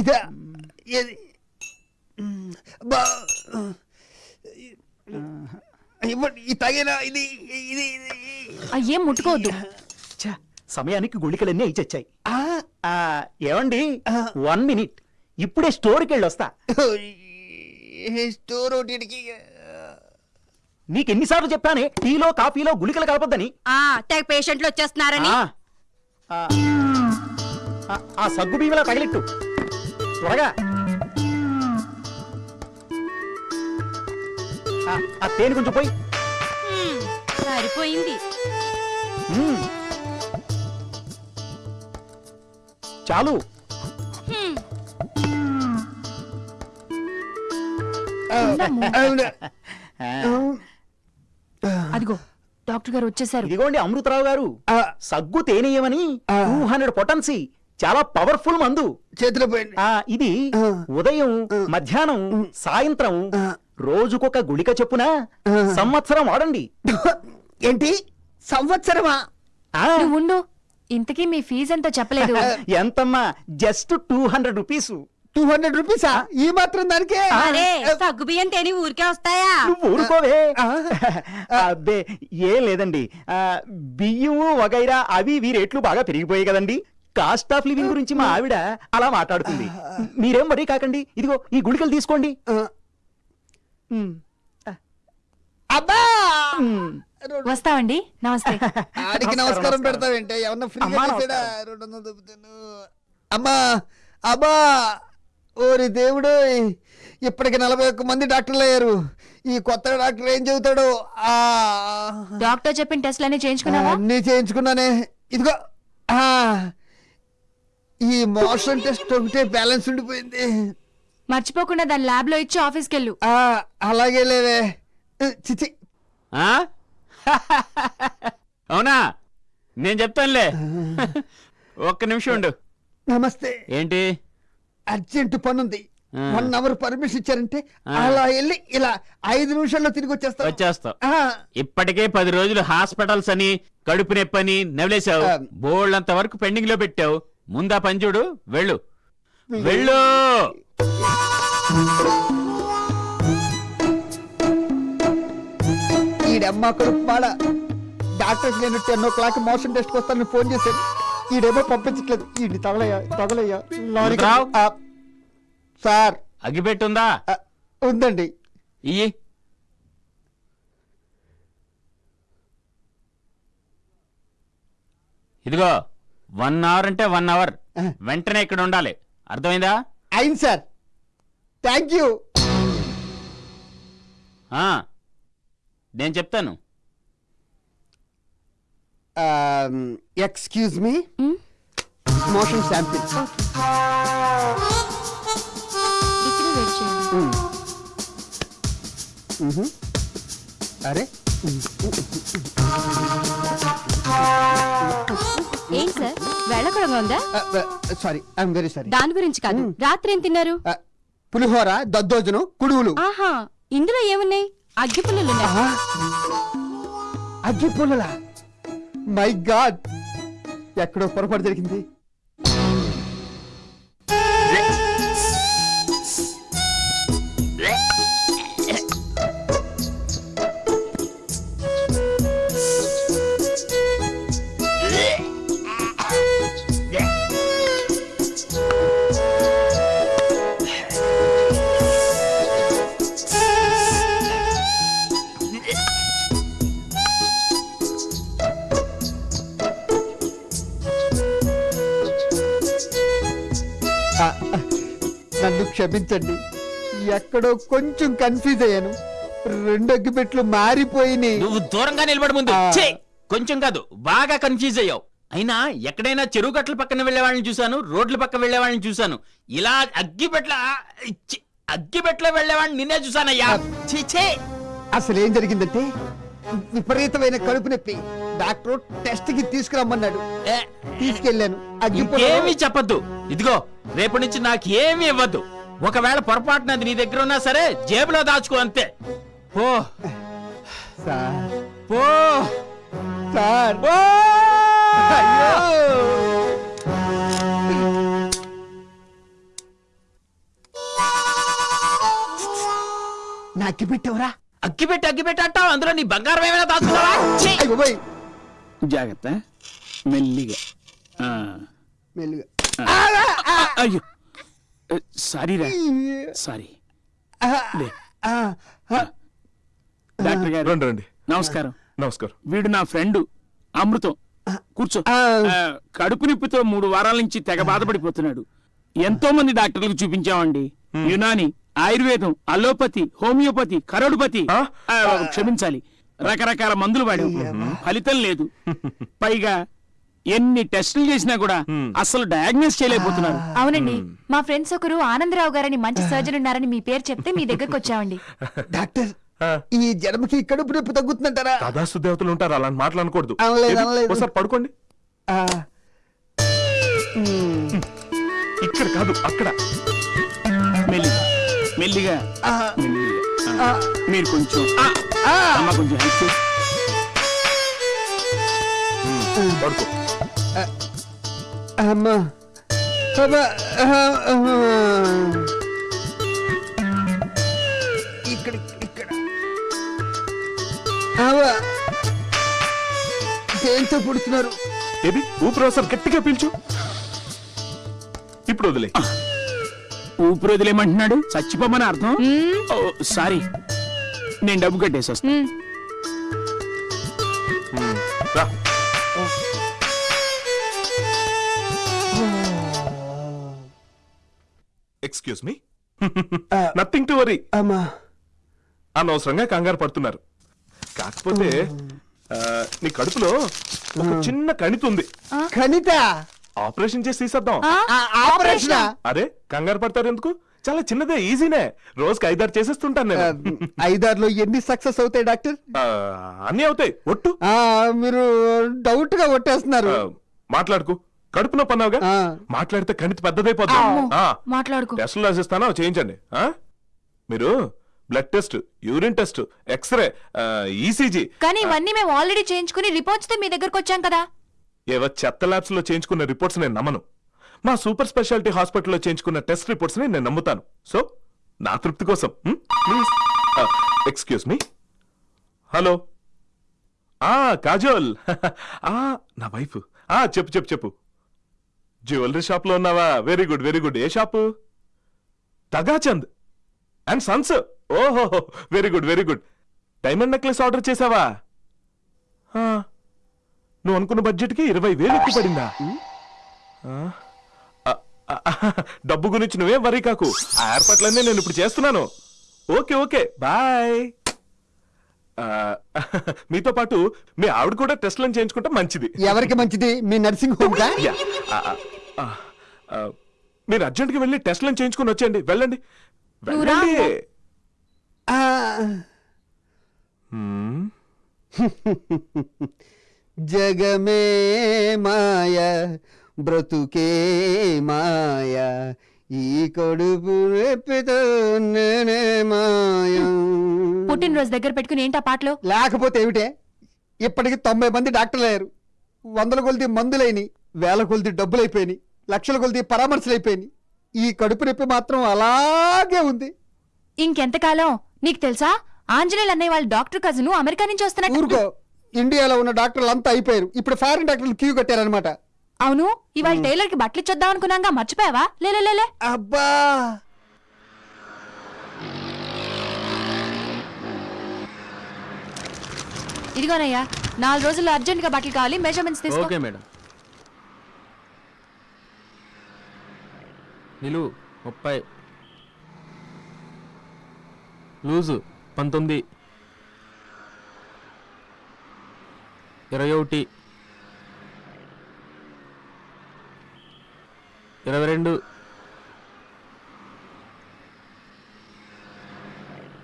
ఇదా ఏది? బా ఇవ్వండి ఈ తగిన? ఇది ఇది ఇది. అయ్యేం ముట్టుకోవద్దు. ఛ, సమయానికి గుళికలన్నీ ఇచ్చొచ్చాయి ఆ, ఆ, ఏమండి. One minute. ఇప్పుడే స్టోర్కి వెళ్ళి వస్తా ఈ స్టోర్ ఒకటికి నీకు ఎన్నిసార్లు చెప్పానే టీలో కాఫీలో గుళికలు కలపొద్దని. ఆ తెగ పేషెంట్లు వచ్చేస్తున్నారని. ఆ, ఆ, ఆ, ఆ సగ్గు బియ్యలా తగిలిట్టు. త్వరగా. ఆ, ఆ తేనె కొంచెం పోయి. సరిపోయింది. చాలు. అదిగో డాక్టర్ గారు వచ్చేసారు. ఇదిగోండి అమృతరావు గారు. సగ్గు తేనెయమని టూ హండ్రెడ్ పొటన్సీ. చాలా పవర్ఫుల్ మందు. చేతిలో పోయింది. ఆ ఇది. ఉదయం మధ్యాహ్నం సాయంత్రం. రోజుకొక గుళిక చొప్పున. సంవత్సరం వాడండి ఏంటి? సంవత్సరమా? ఆ, నువ్వు ఉండు ఇంతకీ మీ ఫీజు ఎంతో చెప్పలేదు. ఎంతమ్మా? Just two hundred rupees two hundred రూపీసా ఈ మాత్రం దానికే? అరే తేని ఊరికే వస్తాయా? నువ్వు ఊరుకోవే. అబ్బే ఏం లేదండి. ఆ, బియ్యము వగైరా అవి ఇవి రేట్లు బాగా పెరిగిపోయాయి కదండి. కాస్ట్ ఆఫ్ లివింగ్ గురించి మా ఆవిడ అలా మాట్లాడుతుంది. మీరేం వరీ కాకండి? ఇదిగో ఈ గుళికలు తీసుకోండి. అబ్బా. వస్తామండి నమస్తే. ఆడికి నమస్కారం పెడతావేంటే? ఏమన్నా ఫ్రీగా అమ్మా, చేసాడా నమస్కారం. రెండు వందలు దొబ్బుతాను అమ్మా అబ్బా! ఓరి దేవుడు! ఇప్పటికి నలభై ఒక్క మంది డాక్టర్లు అయ్యారు. ఈ కొత్త డాక్టర్ ఏం చెబుతాడు ఆ. డాక్టర్ చెప్పిన టెస్ట్లన్నీ చేయించుకున్నావా? అన్నీ చేయించుకున్నానే. ఇదిగో మోషన్ టెస్ట్ ఒకటే బ్యాలెన్స్ ఉండిపోయింది. మర్చిపోకుండా దాని ల్యాబ్లో ఇచ్చి ఆఫీస్కి వెళ్ళు ఆ అలాగే లేవే. చిచి ఆ? అవునా? నేను చెప్తానులే. ఒక్క నిమిషం ఉండు. నమస్తే. ఏంటి? అర్జెంట్ పనుంది. ఆ. వన్ అవర్ పర్మిషన్ ఇచ్చారంటే. అలా వెళ్ళి ఇలా ఐదు నిమిషాల్లో తిరిగి వచ్చేస్తా. వచ్చేస్తావు ఆ, ఇప్పటికే పది రోజులు హాస్పిటల్స్ అని కడుపు నొప్పి అని నవలేసావు ఆ. బోల్డంత వరకు పెండింగ్లో పెట్టావు. ముందా పని చూడు వెళ్ళు. వెళ్ళు. ఈడమ్మ కొడుకు డాక్టర్స్ నేను ten o'clock motion test వస్తానని ఫోన్ చేశాను. ఈడేమో పంపించట్లేదు. ఈడి తగలయ్యా తగలయ్యా? ఆ, సార్. అగ్గిపెట్టుందా? ఆ, ఉందండి. ఇయ్యి. ఇదిగో. వన్ అవర్ అంటే వన్ అవర్. వెంటనే ఇక్కడ ఉండాలి. అర్థమైందా? అయింది సార్. Thank you. ఆ. నేను చెప్తాను. Excuse me. మోషన్ శాంపిల్ ఇక్కడే వెయిట్ చేయండి. అరే. ఏం సార్? వెళ్ళకూడగా ఉందా? Sorry I'm very sorry. దాని గురించి కాదు. రాత్రి ఏం తిన్నారు? పులిహోర దద్దోజనం కుడువులు ఆహా ఇందులో ఏమున్నాయి? అగ్గి పుల్లలు అగ్గి పుల్లలా? My God. ఎక్కడో పొరపాటు జరిగింది. క్షమించండి. ఎక్కడో కొంచెం కన్ఫ్యూజ్ అయ్యాను. రెండు అగ్గిపెట్లు మారిపోయినాయి. నువ్వు దూరంగా నిలబడి ముందు. ఛీ! కొంచెం కాదు బాగా కన్ఫ్యూజ్ అయ్యావు. అయినా ఎక్కడైనా చెరువు గట్ల పక్కన వెళ్ళే వాళ్ళని చూశాను రోడ్ల పక్క వెళ్ళే వాళ్ళని చూశాను. ఇలా అగ్గిపెట్ల ఛీ! అగ్గిపెట్ల వెళ్ళే వాళ్ళని నిన్నే చూశానయ్యా. ఛీ, ఛీ! అసలు ఏం జరిగిందంటే విపరీతమైన కడుపు నొప్పి. డాక్టర్ టెస్ట్కి తీసుకురమ్మన్నాడు. ఏ, తీసుకెళ్ళాను. అగ్గిపుల్ల ఇంకేమీ చెప్పొద్దు. ఇదిగో రేపటి నుంచి నాకు ఏమీ ఇవ్వద్దు. ఒకవేళ పొరపాటున నీ దగ్గర ఉన్నా సరే జేబులో దాచుకో అంతే. పో. సార్. పో. సార్. నా అగ్గి పెట్టవురా? అగ్గి పెట్టి అగ్గి అంటావు? అందులో నీ బంగారం ఏమైనా దాచుకున్నావా? జాగ్రత్త. మెల్లిగా. మెల్లిగా. అయ్యో. సారీ రా. సారీ. లే. డాక్టర్ గారు. రండి రండి. నమస్కారం. నమస్కారం. వీడు నా ఫ్రెండ్ అమృతం. కూర్చో. ఆ, కడుపు నొప్పితో మూడు వారాల నుంచి తెగ బాధపడిపోతున్నాడు. ఎంతో మంది డాక్టర్లకు చూపించామండి. యునాని ఆయుర్వేదం అలోపతి హోమియోపతి కరోడుపతి. ఆ? ఆ, క్షమించాలి. రకరకాల మందులు వాడాం. ఫలితం లేదు. పైగా ఎన్ని టెస్టులు చేసినా కూడా అసలు డయాగ్నోస్ చేయలేకపోతున్నారు. అవునండి. మా ఫ్రెండ్స్ ఒకరు ఆనందరావు గారని మంచి సర్జన్ ఉన్నారని మీ పేరు చెప్తే మీ దగ్గరకు వచ్చామండి. డాక్టర్. ఈ జన్మకి కడుపు నొప్పి తగ్గుతుందంటారా? దాదాసు దేవతలు ఉంటారు అలాంటి మాటలు అనకూడదు. ఒకసారి పడుకోండి. ఆ, ఇక్కడ కాదు అక్కడ. మెల్లిగా మెల్లిగా మీరు కొంచెం ఆ, అమ్మ కొంచెం. పడుకో. అమ్మా. ఇక్కడ ఇక్కడ. దేంతో పుడుతున్నారు? ఏది ఊపిరి గట్టిగా పీల్చు. ఇప్పుడు వదిలే. ఊపిరి వదిలేమంటున్నాడు? చచ్చిపోమని అర్థం? ఓ, సారీ. నేను డబ్బు కట్టేసి వస్తాను excuse me nothing to worry అమ్మా. అనవసరంగా కంగారు పడుతున్నారు. కాకపోతే నీ కడుపులో ఒక చిన్న కణితి ఉంది. కనిత ఆపరేషన్ చేసి తీసేద్దాం. ఆపరేషన్? అరే కంగారు పడతారు ఎందుకు చాలా చిన్నదే ఈజీనే. రోజుకి ఐదారు చేసేస్తుంటాను నేను. ఐదారులో ఎన్ని సక్సెస్ అవుతాయి డాక్టర్? ఆ, అన్నీ అవుతాయి. ఒట్టు. ఆ మీరు డౌట్గా కొట్టేస్తున్నారు ఆ, మాట్లాడుకు. కడుపు నొప్పి అన్నావుగా. మాట్లాడితే కణితి పెద్దదైపోతుంది ఆ, మాట్లాడుకో. టెస్టులు రాసిస్తాను? అవి చేయించండి? మీరు blood test urine test X-ray ECG. కానీ ఇవన్నీ మేము ఆల్రెడీ చేయించుకుని రిపోర్ట్స్తో మీ దగ్గరకు వచ్చాం కదా. ఏవో చెత్త ల్యాబ్స్లో చేయించుకున్న రిపోర్ట్స్ నేను నమ్మను. మా సూపర్ స్పెషాలిటీ హాస్పిటల్లో చేయించుకున్న టెస్ట్ రిపోర్ట్స్ని నేను నమ్ముతాను. సో నా తృప్తి కోసం ప్లీజ్. Excuse me. హలో. ఆ కాజోల్. ఆ నా వైఫ్. ఆ చెప్పు చెప్పు చెప్పు. జ్యువెలరీ షాప్లో ఉన్నావా? వెరీ గుడ్ వెరీ గుడ్ ఏ షాపు? Tagachand and sons. ఓహో very good very good diamond necklace order చేసావా? నువ్వు అనుకున్న బడ్జెట్కి ఇరవై వేలు ఎక్కువ పడిందా? డబ్బు గురించి నువ్వేం వరీ కాకు. ఆ ఏర్పాట్లన్నీ నేను ఇప్పుడు చేస్తున్నాను. Okay okay. బాయ్ మీతో పాటు మీ ఆవిడ కూడా టెస్ట్లను చేయించుకుంటే మంచిది. ఎవరికి మంచిది? మీ నర్సింగ్ హోమ్ మీరు అర్జెంట్గా వెళ్ళి టెస్ట్లను చేయించుకుని వచ్చేయండి. వెళ్ళండి. జగమే మాయ బ్రతుకే మాయ ఈ కడుపు రెప్పితో నేనే మాయం. పుట్టినరోజు దగ్గర పెట్టుకుని ఏంటా పాటలు? లేకపోతే ఏమిటే? ఇప్పటికి తొంభై మంది డాక్టర్లు అయ్యారు వందల కొలిది మందులైని వేల కొలిది డబ్బులైపోయినాయి లక్షల కొలిది పరామర్శలు అయిపోయినాయి ఈ కడుపు నొప్పి మాత్రం అలాగే ఉంది. ఇంకెంతకాలం? నీకు తెలుసా? ఆంజనేయులు అన్నయ్య వాళ్ళ డాక్టర్ కజను అమెరికా నుంచి వస్తున్నట్టు. ఊరుకో ఇండియాలో ఉన్న డాక్టర్లు అంతా అయిపోయారు. ఇప్పుడు ఫారిన్ డాక్టర్లు క్యూ కట్టారనమాట అవును ఇవాళ టైలర్కి బట్టలు ఇచ్చొద్దాం అనుకున్నాగా మర్చిపోయావా? లే లే, లే. అబ్బా! ఇదిగోనయ్యా నాలుగు రోజుల్లో అర్జెంట్గా బట్టలు కావాలి మెజర్మెంట్స్ తీసుకో. Okay madam. నిలువు ముప్పై. లూజు పంతొమ్మిది. ఇరవై ఒకటి. ఇరవై రెండు.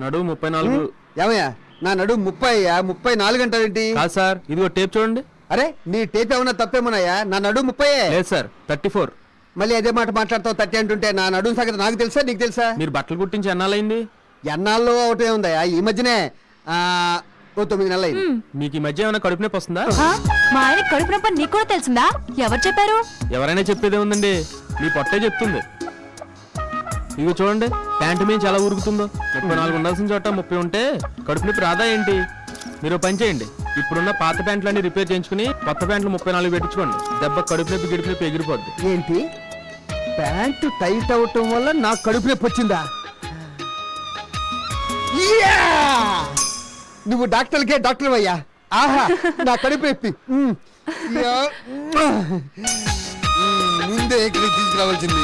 నడువు ముప్పై నాలుగు. ఏమయ్యా? నా నడు ముప్పై ఆ ముప్పై నాలుగు అంటావేంటి కాదు సార్ ఇదిగో టేప్ చూడండి. అరే నీ టేప్ ఏమన్నా తప్పేమోనయ్యా? నా నడు ముప్పై లేదు సార్ థర్టీ ఫోర్. మళ్ళీ అదే మాట మాట్లాడతావు థర్టీ అంటుంటే నా నడుము సంగతి నాకు తెలుసా? నీకు తెలుసా? మీరు బట్టలు కుట్టించి ఎన్నాళ్ళైంది ఎన్నాళ్ళు ఒకటే ఉందయ్యా. ఈ మధ్యనే ఆ, ఓ తొమ్మిది నెలలు అయింది మీకు ఈ మధ్య ఏమైనా కడుపు నొప్పి వస్తుందా? ఆ? మా ఆయన కడుపు నొప్పి నీకు కూడా తెలిసిందా? ఎవరు చెప్పారు? ఎవరైనా చెప్పేదే ఉందండి. మీ పొట్టే చెప్తుంది. ఇదిగో చూడండి ప్యాంటు మీద చాలా ఉరుకుతుందో ముప్పై నాలుగు ఉండాల్సిన చోట ముప్పై ఉంటే కడుపు నొప్పి రాదా ఏంటి? మీరు పని చేయండి. ఇప్పుడున్న పాత ప్యాంట్లన్నీ రిపేర్ చేయించుకుని కొత్త ప్యాంట్లు ముప్పై నాలుగు పెట్టించుకోండి. దెబ్బ కడుపు నొప్పి గిడుపు నొప్పి ఎగిరిపోద్ది. ఏంటి? ప్యాంటు టైట్ అవటం వల్ల నాకు కడుపు నొప్పి వచ్చిందా? నువ్వు డాక్టర్కే డాక్టర్ అయ్యా ఆహా నా కడుపు నొప్పి. ముందే ఇక్కడికి తీసుకురావాల్సింది.